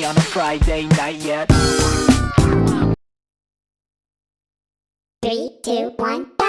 on a Friday night yet Three, two, one.